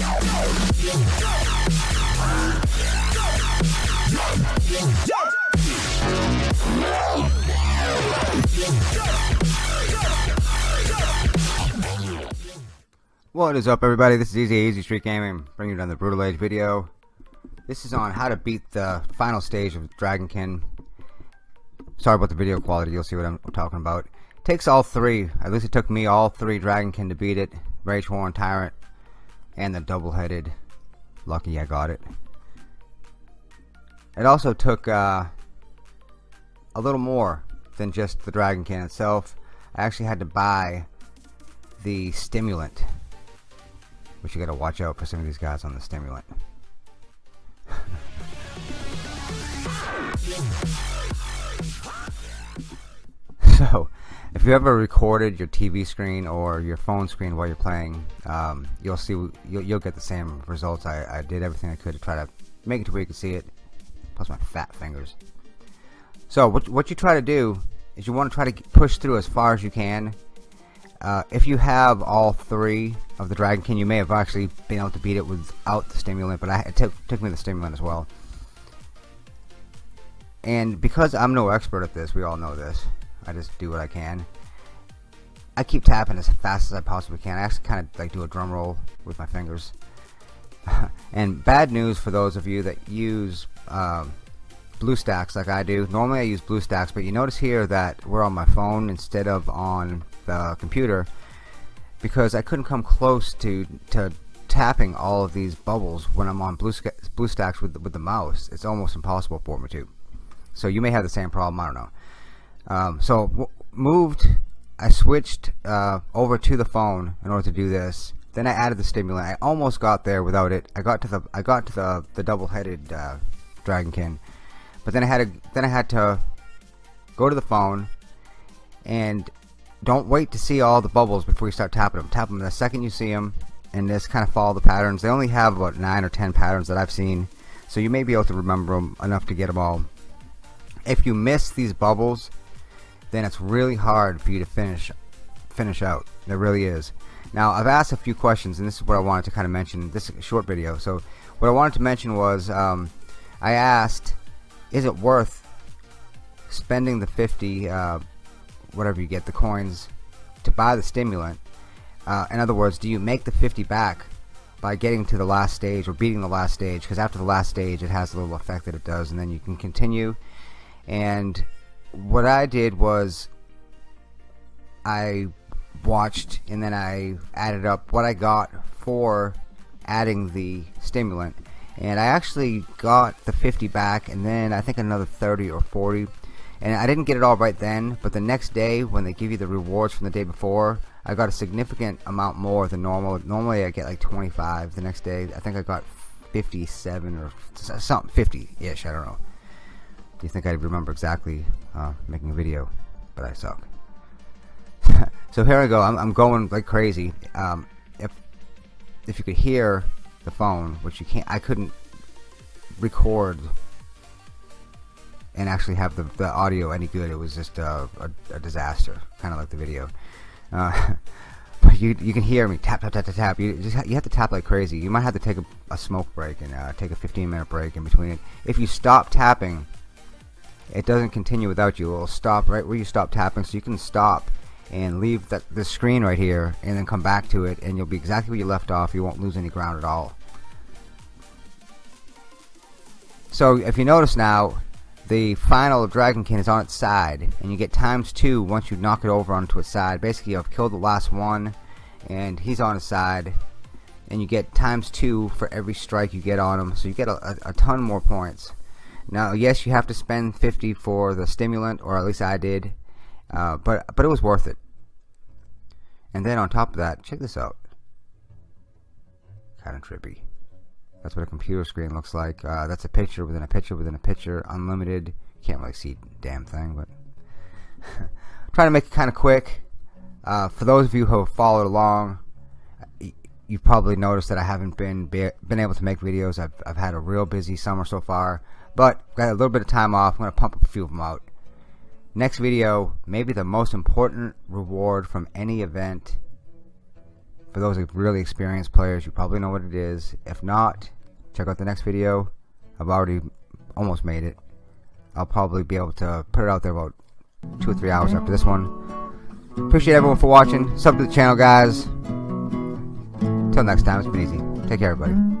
What is up everybody, this is Easy Easy Street Gaming, bringing you another Brutal Age video. This is on how to beat the final stage of Dragonkin. Sorry about the video quality, you'll see what I'm talking about. It takes all three, at least it took me all three Dragonkin to beat it. Rage Warren Tyrant, and the double-headed. Lucky I got it. It also took uh, a little more than just the Dragonkin itself. I actually had to buy the stimulant Which you gotta watch out for some of these guys on the stimulant. so, if you ever recorded your TV screen or your phone screen while you're playing, um, you'll see you'll, you'll, get the same results. I, I did everything I could to try to make it to where you can see it. Plus my fat fingers. So what what you try to do is you want to try to push through as far as you can uh, if you have all three of the Dragonkin, you may have actually been able to beat it without the stimulant, but I, it took, took me the stimulant as well. And because I'm no expert at this, we all know this, I just do what I can. I keep tapping as fast as I possibly can. I actually kind of like do a drum roll with my fingers. and bad news for those of you that use um, BlueStacks like I do. Normally I use BlueStacks, but you notice here that we're on my phone instead of on the computer because I couldn't come close to to tapping all of these bubbles when I'm on Blue BlueStacks with with the mouse. It's almost impossible for me to. So you may have the same problem. I don't know. Um, so moved. I switched uh, over to the phone in order to do this. Then I added the stimulant. I almost got there without it. I got to the I got to the the double-headed uh, Dragonkin, but then I had to then I had to go to the phone and don't wait to see all the bubbles before you start tapping them. Tap them the second you see them and just kind of follow the patterns. They only have about 9 or 10 patterns that I've seen. So you may be able to remember them enough to get them all. If you miss these bubbles, then it's really hard for you to finish finish out. It really is. Now I've asked a few questions and this is what I wanted to kind of mention. This short video. So what I wanted to mention was um, I asked is it worth spending the 50 uh, whatever you get the coins to buy the stimulant uh, in other words do you make the 50 back by getting to the last stage or beating the last stage because after the last stage it has a little effect that it does and then you can continue and what I did was I watched and then I added up what I got for adding the stimulant. And I actually got the 50 back and then I think another 30 or 40 and I didn't get it all right then but the next day when they give you the rewards from the day before I got a significant amount more than normal. Normally I get like 25 the next day I think I got 57 or something 50-ish I don't know. Do you think I'd remember exactly uh, making a video but I suck so here I go I'm, I'm going like crazy um, if if you could hear the phone which you can't I couldn't record and actually have the, the audio any good. It was just a, a, a disaster, kind of like the video. Uh, but you you can hear me tap tap tap tap tap. You just you have to tap like crazy. You might have to take a, a smoke break and uh, take a 15 minute break in between it. If you stop tapping, it doesn't continue without you. It will stop right where you stop tapping, so you can stop and leave the, the screen right here and then come back to it and you'll be exactly where you left off. You won't lose any ground at all. So if you notice now the final dragon Dragonkin is on its side and you get times two once you knock it over onto its side. Basically you've killed the last one and he's on his side and you get times two for every strike you get on him. So you get a, a, a ton more points now yes you have to spend 50 for the stimulant or at least I did uh, but but it was worth it and then on top of that check this out kinda trippy that's what a computer screen looks like. Uh, that's a picture within a picture within a picture, unlimited. Can't really see damn thing, but trying to make it kind of quick. Uh, for those of you who have followed along, you've probably noticed that I haven't been been able to make videos. I've I've had a real busy summer so far, but got a little bit of time off. I'm gonna pump a few of them out. Next video, maybe the most important reward from any event for those really experienced players, you probably know what it is. If not, check out the next video. I've already almost made it. I'll probably be able to put it out there about two or three hours after this one. Appreciate everyone for watching. Sub to the channel, guys. Until next time, it's been easy. Take care, everybody.